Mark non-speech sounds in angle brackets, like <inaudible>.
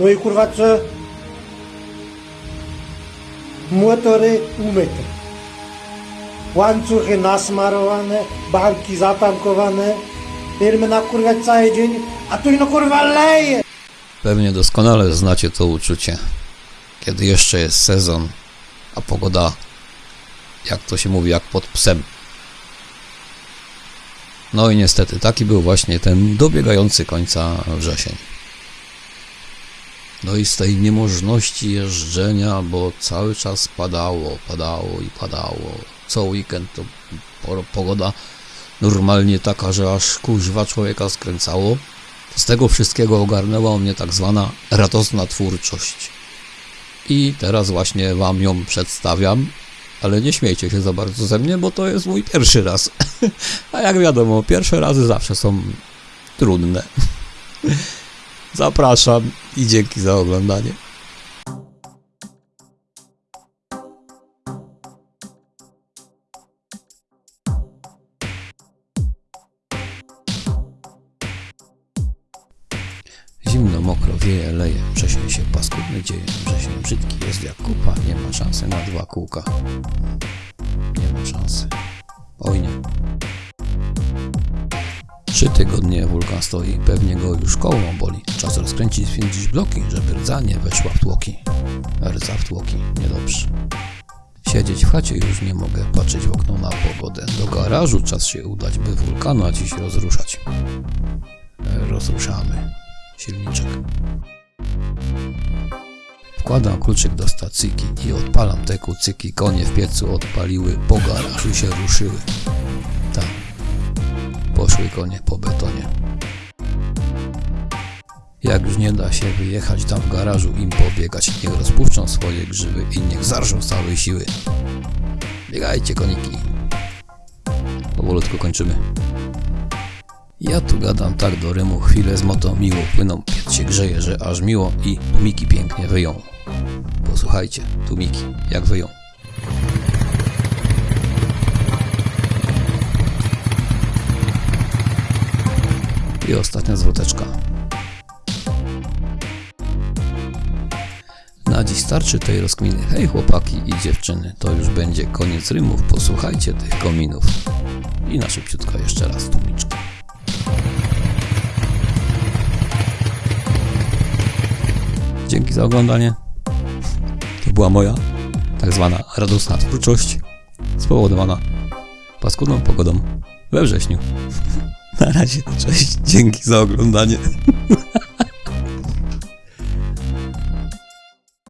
No i kurwa co? Motory umyte. Łańcuchy nasmarowane, banki zatankowane. Firmy na kurwa cały dzień, a tu no kurwa leje! Pewnie doskonale znacie to uczucie, kiedy jeszcze jest sezon, a pogoda, jak to się mówi, jak pod psem. No i niestety taki był właśnie ten dobiegający końca wrzesień. No i z tej niemożności jeżdżenia, bo cały czas padało, padało i padało. Co weekend to po- pogoda normalnie taka, że aż kuźwa człowieka skręcało. Z tego wszystkiego ogarnęła mnie tak zwana radosna twórczość. I teraz właśnie Wam ją przedstawiam, ale nie śmiejcie się za bardzo ze mnie, bo to jest mój pierwszy raz. <laughs> A jak wiadomo, pierwsze razy zawsze są trudne. <laughs> Zapraszam i dzięki za oglądanie. Zimno, mokro, wieje, leje, wrzesień się paskudny dzieje, wrzesień brzydki jest jak kupa, nie ma szansy na dwa kółka. Nie ma szansy. Oj nie. Trzy tygodnie wulkan stoi, pewnie go już koło boli. Czas rozkręcić, święcić bloki, żeby rdza nie weszła w tłoki. Rdza w tłoki, niedobrze. Siedzieć w chacie już nie mogę, patrzeć w okno na pogodę. Do garażu czas się udać, by wulkana dziś rozruszać. Rozruszamy silniczek. Wkładam kluczyk do stacyjki i odpalam te kucyki. Konie w piecu odpaliły, po garażu się ruszyły. Tam. Poszły konie po betonie. Jak już nie da się wyjechać tam w garażu im pobiegać, niech rozpuszczą swoje grzywy i niech zarżą z całej siły. Biegajcie koniki. Powolutku kończymy. Ja tu gadam tak do rymu, chwilę z moto miło płyną, piec się grzeje, że aż miło i tumiki pięknie wyją. Posłuchajcie, tumiki, jak wyją. I ostatnia zwroteczka. Na dziś starczy tej rozkminy. Hej chłopaki i dziewczyny, to już będzie koniec rymów, posłuchajcie tych kominów. I na szybciutko jeszcze raz tumiczka. Dzięki za oglądanie. To była moja tak zwana radosna twórczość spowodowana paskudną pogodą we wrześniu. Na razie, cześć, dzięki za oglądanie.